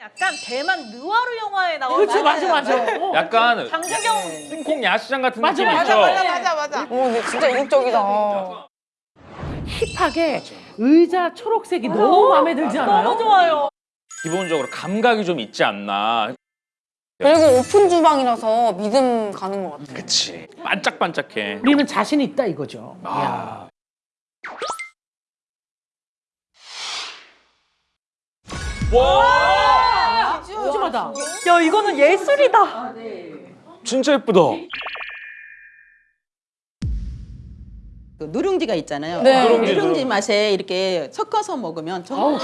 약간 대만 느와르 영화에 나오는 그렇죠, 맞아, 맞아. 어. 약간 장준경 홍콩 야시장 같은 맞아, 느낌 맞아, 있죠? 맞아, 맞아 맞아. 오, 근데 진짜 이국적이다. 힙하게 의자 초록색이 너무 마음에 들지 않아요? 너무 좋아요. 기본적으로 감각이 좀 있지 않나. 그리고 오픈 주방이라서 믿음 가는 것 같아. 그치. 반짝반짝해. 우리는 자신 있다 이거죠. 아. 와! 푸짐하다. 야 이거는 예술이다. 진짜 예쁘다. 그 누룽지가 있잖아요. 네. 누룽지, 누룽지 누룽지. 맛에 이렇게 섞어서 먹으면 정말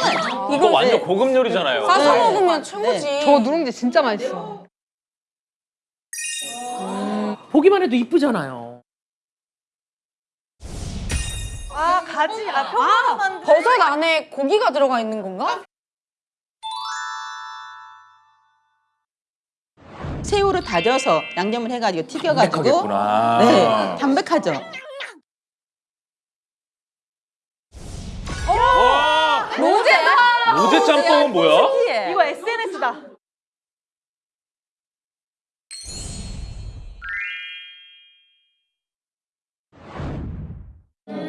이거 완전 네. 고급 요리잖아요. 싸서 네. 먹으면 최고지. 저 누룽지 진짜 맛있어. 보기만 해도 이쁘잖아요. 아 가지 아 평화로 만든 버섯 안에 고기가 들어가 있는 건가? 새우를 다져서 양념을 해가지고 튀겨가지고 담백하겠구나. 네 담백하죠. 와! 로제야? 로제 짬뽕은 뭐야? 이거 SNS다.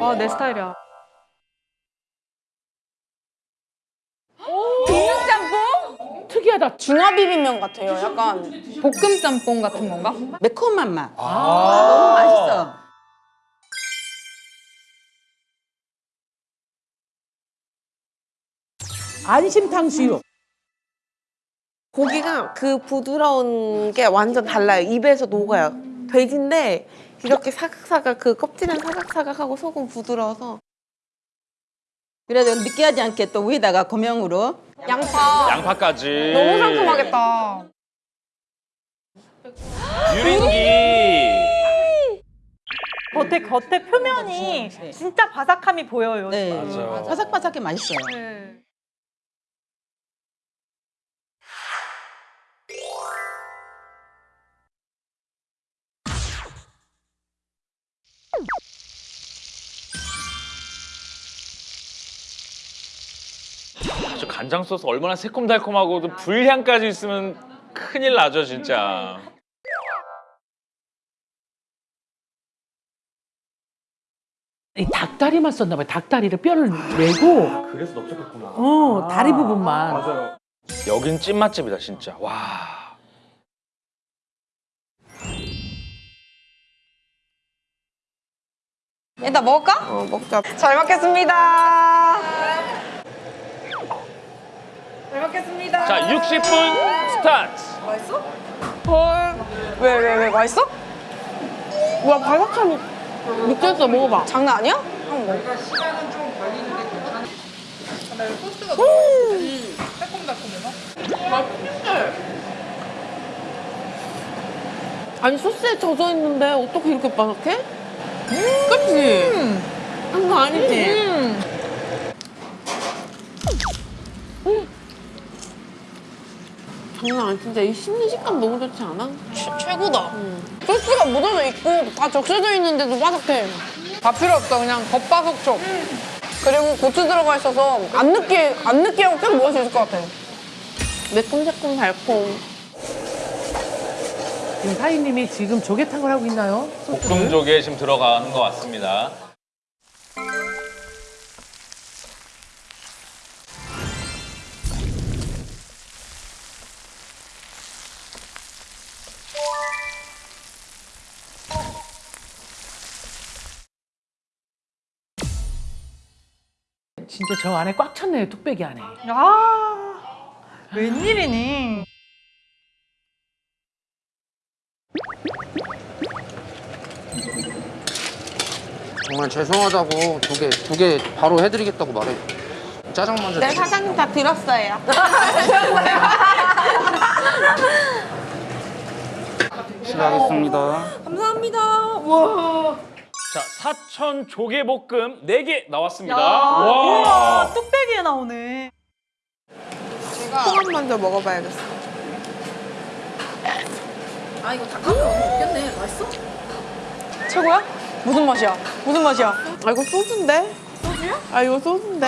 와 내 스타일이야. 특이하다. 중화 비빔면 같아요. 약간 볶음 짬뽕 같은 건가? 매콤한 맛. 아, 너무 맛있어. 안심 탕 수육. 고기가 그 부드러운 게 완전 달라요. 입에서 녹아요. 돼지인데 이렇게 사각사각 그 껍질은 사각사각하고 속은 부드러워서 그래도 느끼하지 않게 또 위에다가 고명으로 양파. 양파까지. 너무 상큼하겠다. 유린기. 겉에 겉에 표면이. 네. 진짜 바삭함이 보여요. 네 맞아요. 바삭바삭해 맛있어요. 네. 간장 소스 얼마나 새콤달콤하고 도 불향까지 있으면 큰일 나죠, 진짜. 이 닭다리만 썼나 봐요. 닭다리를 뼈를 내고 그래서 넓적했구나. 어 다리 부분만. 맞아요. 여긴 찐맛집이다, 진짜. 와. 일단 먹을까? 어, 먹자. 잘 먹겠습니다. 잘 먹겠습니다. 자, 60분 스타트. 헐. 왜, 왜, 왜? 맛있어? 와 바삭함이 느껴져 먹어봐. 장난 아니야? 한번 먹어. 아니 소스에 젖어 있는데 어떻게 이렇게 바삭해? 그치? 한거 아니지? 장난 아니 진짜 이 씹는 식감 너무 좋지 않아? 최, 최고다. 소스가 묻어져 있고 다 적셔져 있는데도 바삭해. 다 필요 없어. 그냥 겉바속촉. 그리고 고추 들어가 있어서 안 느끼 안 느끼하고 계속 먹을 수 있을 것 같아. 매콤 새콤 달콤. 지금 사장님이 지금 조개탕을 하고 있나요? 볶음조개 지금 들어가는 것 같습니다. 진짜 저 안에 꽉 찼네요. 뚝배기 안에. 아 웬일이니? 정말 죄송하다고 두 개 두 개 바로 해드리겠다고 말해. 짜장 먼저. 네 사장님 다 들었어요. 실례하겠습니다. 자, 사천 조개볶음 4개 나왔습니다. 우와 뚝배기에 나오네. 소감 먼저 먹어봐야겠어. 최고야? 무슨 맛이야? 무슨 맛이야? 아 이거 소스인데? 소스야? 아 이거 소스인데?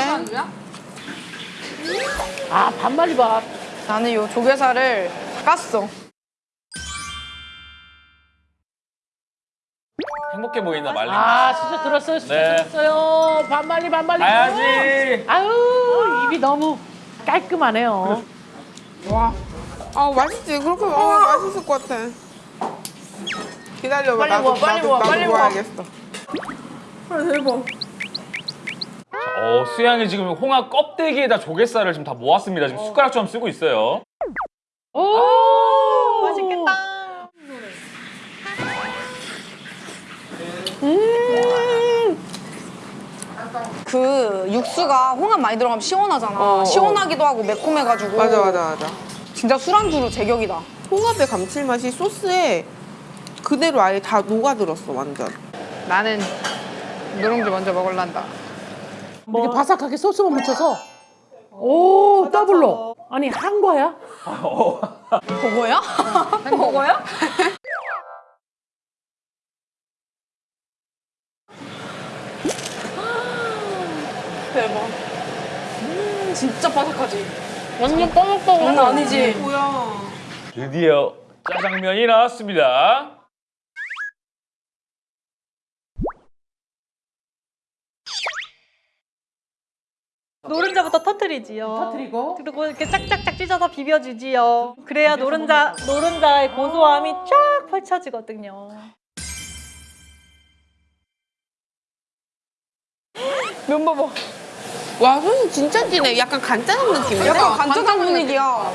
아 반말이 밥. 나는 요 조개살을 깠어. 행복해 보인다 말린. 아 진짜 들었어요 진짜 네. 들었어요 반말리 반말리 가야지. 아유 입이 너무 깔끔하네요 아 맛있지. 그렇게 먹으면 맛있을 것 같아. 기다려봐. 빨리 나도, 먹어, 빨리 나도, 먹어, 나도 빨리 먹어. 먹어야겠어. 어, 수양이 지금 홍합 껍데기에다 조갯살을 지금 다 모았습니다. 지금 숟가락처럼 쓰고 있어요. 오 맛있겠다. 그 육수가 홍합 많이 들어가면 시원하잖아. 어, 어. 시원하기도 하고 매콤해가지고. 맞아 맞아 맞아. 진짜 술안주로 제격이다. 홍합의 감칠맛이 소스에 그대로 아예 다 녹아들었어 완전. 나는 누룽지 먼저 먹을란다. 이렇게 바삭하게 소스만 묻혀서 오 더블로 아니 한 거야? 버거야? 버거야? 대박. 음, 진짜 바삭하지? 완전 뻐먹뻐먹. 장난 아니지? 뭐야? 드디어 짜장면이 나왔습니다. 노른자부터 터트리지요. 터뜨리고 그리고 이렇게 짝짝짝 찢어서 비벼주지요. 그래야 노른자 노른자의 고소함이 쫙 펼쳐지거든요. 면 봐봐. 와 소스 진짜 진해. 약간 간짜장 느낌이야. 약간 간짜장 분위기야.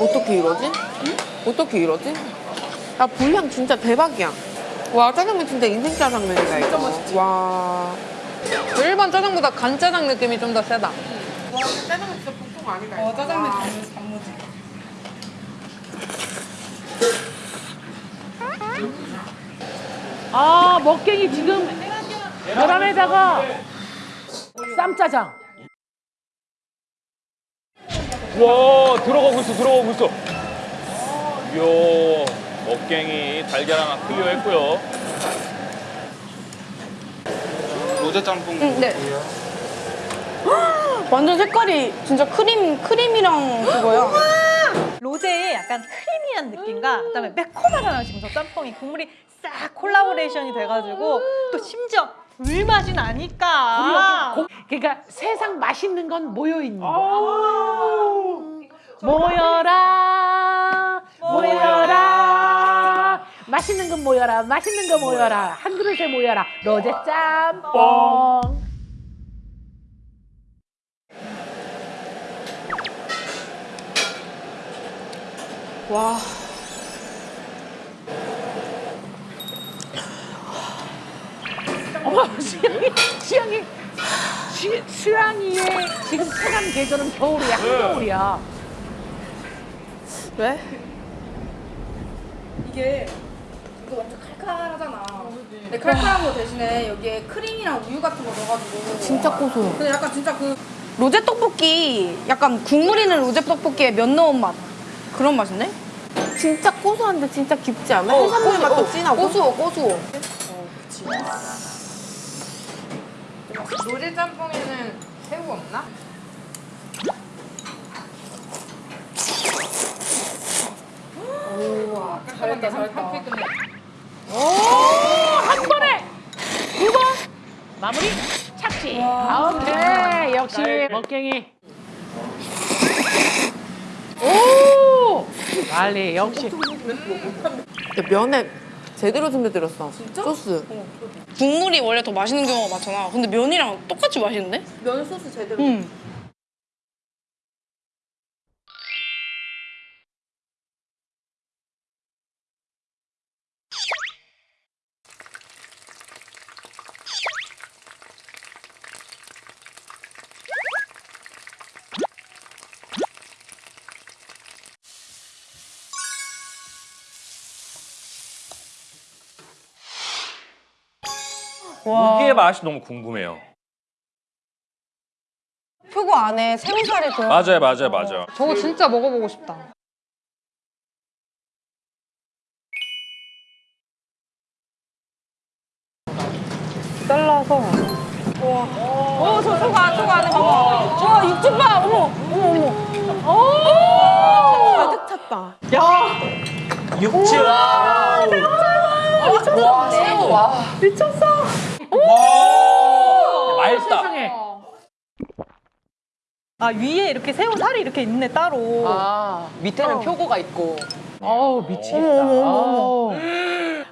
어떻게 이러지? 어떻게 이러지? 나 불향 진짜 대박이야. 와 짜장면 진짜 인생 짜장면이다 이거. 와. 그 일반 짜장보다 간짜장 느낌이 좀 더 세다. 와 짜장면 진짜 보통 아니다. 어 짜장면 단무지 단무지. 아 먹갱이 지금 계란에다가 쌈짜장 와 들어가고 있어 들어가고 있어. 이야 먹갱이 달걀 하나 clear 했고요. 로제 짬뽕 응, 네. 완전 색깔이 진짜 크림 크림이랑 그거야. 로제의 약간 creamy한 느낌과 그다음에 매콤하잖아요. 지금 저 짬뽕이 국물이 싹 콜라보레이션이 돼가지고 또 심지어 불 맛이 나니까. 고- 그러니까 세상 맛있는 건 모여 있는 거야. 모여라, 맛있는 건 모여라, 맛있는 거 모여라. 한 그릇에 모여라. 로제 짬뽕. 와. 어머, 수양이, 수양이, 수, 수양이의 지금 체감 계절은 겨울이야, 한겨울이야. 왜? 이게 이거 완전 칼칼하잖아. 근데 칼칼한 거 대신에 여기에 크림이랑 우유 같은 거 넣어가지고 진짜 고소. 근데 약간 진짜 그 로제 떡볶이 약간 국물 있는 로제 떡볶이에 면 넣은 맛 그런 맛인데? 진짜 고소한데 진짜 깊지 않아? 해산물 맛도 진하고. 고소 고소. 노제 짬뽕에는 새우 없나? 잘했다 잘했다. 한 번에 두 번 마무리 착지. 오케이 역시 먹갱이. 오 빨리 역시. 면에 제대로 준비들었어. 소스. 국물이 원래 더 맛있는 경우가 많잖아. 근데 면이랑 똑같이 맛있는데? 면 소스 제대로. 응. 이게 맛이 너무 궁금해요. 표고 안에 새우살이 들어. 맞아요, 맞아요, 맞아요. 저거 진짜 먹어보고 싶다. 잘라서 어, 저 소가 소가 안에 봐봐. 와, 육즙 봐. 어머, 어머, 어머. 가득 찼다. 육즙. 미쳤어. 맛있다. 세상에. 아 위에 이렇게 새우 살이 이렇게 있네 따로. 아, 밑에는 표고가 있고 어우 미치겠다. 어우.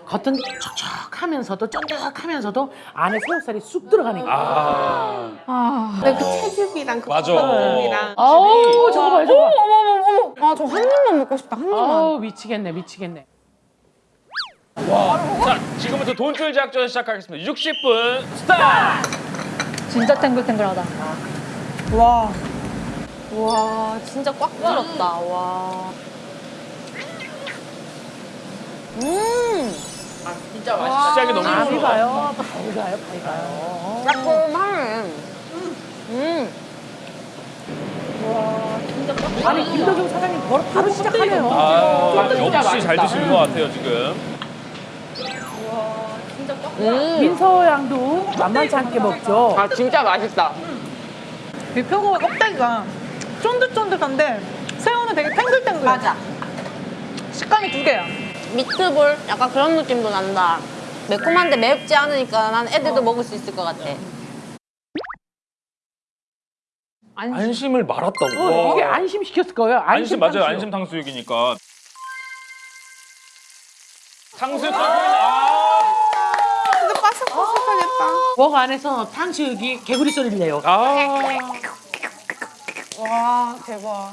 겉은 촉촉하면서도 쫀득하면서도 안에 새우살이 쑥 들어가니까. 아, 근데 그 채즙이랑 그. 버섯이랑 아우 저거 봐요 저거. 어머, 어머, 어머. 아, 저 한 입만 먹고 싶다. 한 입만. 아우 미치겠네 미치겠네. 자, 지금부터 돈줄 작전 시작하겠습니다. 60분 스타트. 진짜 탱글탱글하다. 와. 와, 진짜 꽉 들었다. 와. 시작이 너무 발이 좋아. 가요 발이 가요 발이 가요. 깔끔하네. 아니 김도경 사장님 바로, 바로 시작하네요. 아, 역시 잘 드시는 것 같아요, 지금. 민서 양도 만만치 않게 먹죠. 아 진짜 맛있다 이 표고가 껍데기가 쫀득쫀득한데 새우는 되게 탱글탱글. 맞아. 식감이 두 개야. 미트볼 약간 그런 느낌도 난다. 매콤한데 맵지 않으니까 난 애들도 먹을 수 있을 것 같아. 안심 을 말았다고. 어, 이게 안심 시켰을 거예요. 안심 맞아요. 탕수육. 안심 탕수육이니까. 탕수육 탕수육. 근데 목 안에서 탕수육이 개구리 소리를 내요. 아. 아. 와, 대박.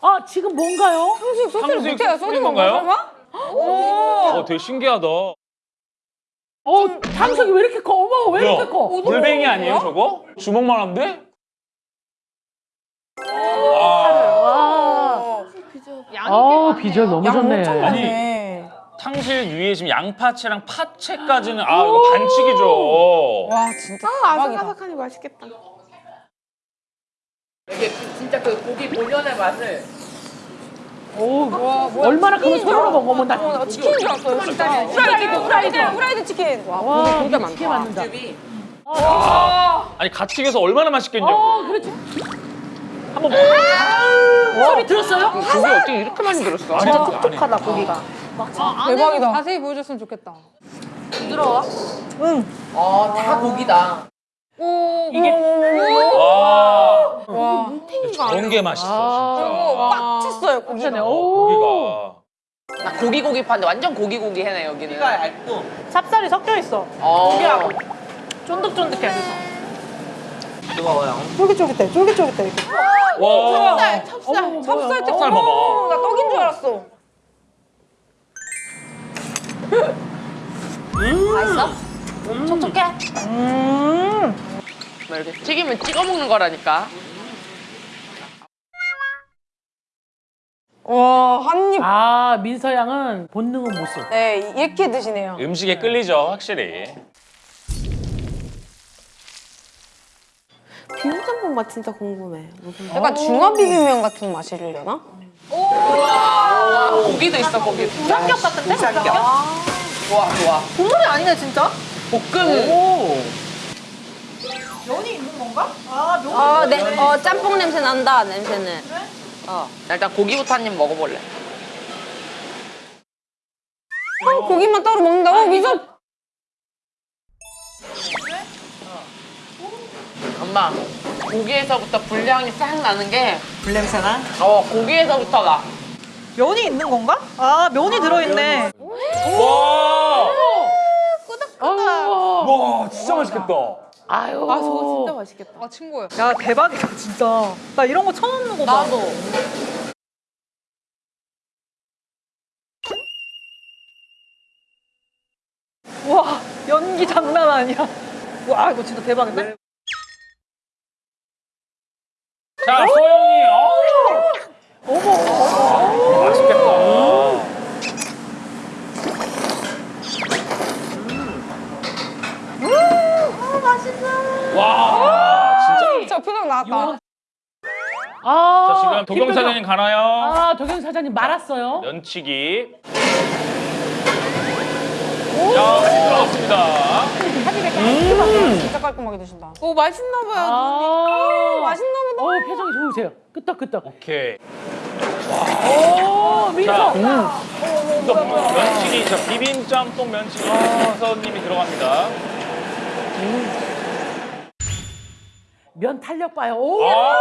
아 지금 뭔가요? 탕수육 소스를 탕수육 못해요. 소스 건가요? 건가요? 어, 되게 신기하다. 어 탕수육이 왜 이렇게 커? 어머 왜 이렇게 커? 물뱅이 아니에요, 저거? 주먹만 한데? 아, 와. 아 비주얼 너무 좋네. 아니 탕수육 위에 지금 양파채랑 파채까지는 아 이거 반칙이죠. 와, 진짜 아. 아삭아삭하니 맛있겠다. 이게 진짜 그 고기 본연의 맛을 오 얼마나 크면 손으로 먹어 나. 치킨인 줄 알았어요. 진짜. 후라이드, 후라이드, 후라이드 치킨. 와, 와 고기 진짜 많다. 맞는다. 아니 같이 익어서 얼마나 맛있겠냐고. 어 그렇지. 한번 먹어. 소리 들었어요? 고기 어떻게 이렇게 많이 들었어? 진짜 촉촉하다 고기가. 대박이다. 자세히 보여줬으면 좋겠다. 어다 고기다 오, 이게 와, 와, 뭉탱이가 좋은 게 맛있어 꽉 찼어요, 고기가. 오. 고기가. 나 고기 고기 파는데 완전 고기 고기 해네 여기는 찹쌀이 섞여 있어. 어 쫀득쫀득해. 뜨거워요. 쫄깃쫄깃해. 쫄깃쫄깃해. 이렇게. 와, 찹쌀, 찹쌀 때 찹쌀 봐봐. 나 떡인 줄 알았어. 맛있어? 촉촉해? 음. 뭐 이렇게 튀기면 찍어 먹는 거라니까 와, 한 입. 아 민서 양은 본능은 못 써. 네, 이렇게 드시네요. 음식에 끌리죠, 확실히. 비빔짬뽕 맛 진짜 궁금해. 무슨 약간 중화 비빔면 같은 맛이려나? 고기도 있어 고기 삼겹 같은데? 삼겹? 좋아 좋아 국물이 아니네 진짜. 볶음 면이 있는 건가? 아 면. 어, 네, 어, 짬뽕 냄새 난다, 냄새는. 어 일단 고기부터 한 입 먹어볼래 어, 고기만 따로 먹는다고? 미소. 엄마 고기에서부터 불향이 싹 나는 게 불냄새나? 어, 고기에서부터 나 면이 있는 건가? 아 면이 들어있네. 와, 아유. 와, 진짜 맛있겠다. 아유. 아 저거 진짜 맛있겠다. 아 친구야. 야 대박이다 진짜. 나 이런 거 처음 먹어봐. 나도 와 연기 장난 아니야. 와 이거 진짜 대박인데? 자, 소영이. 어머. 어머. 맛있겠다. 아 맛있어. 와 진짜. 저 표정 나왔다. 아, 자 지금 도경 김도경. 사장님 가나요? 아, 도경 사장님 말았어요. 면치기. 자 들어갔습니다. 진짜 깔끔하게 드신다. 오 맛있나 봐요. 아, 맛있나 보다. 어, 표정이 좋으세요. 끄떡끄떡. 오케이. 오, 민서. 자, 또 면치기, 자 비빔 짬뽕 면치기 선님이 들어갑니다. 면 탄력 봐요. 오, 아.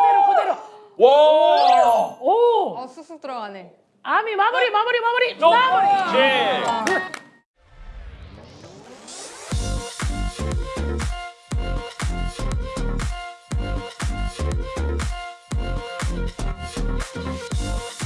그대로, 그대로. 와. 오, 어, 쑥쑥 들어가네. 아미 마무리, 마무리, 마무리, 어, 마무리. 제. なるほど。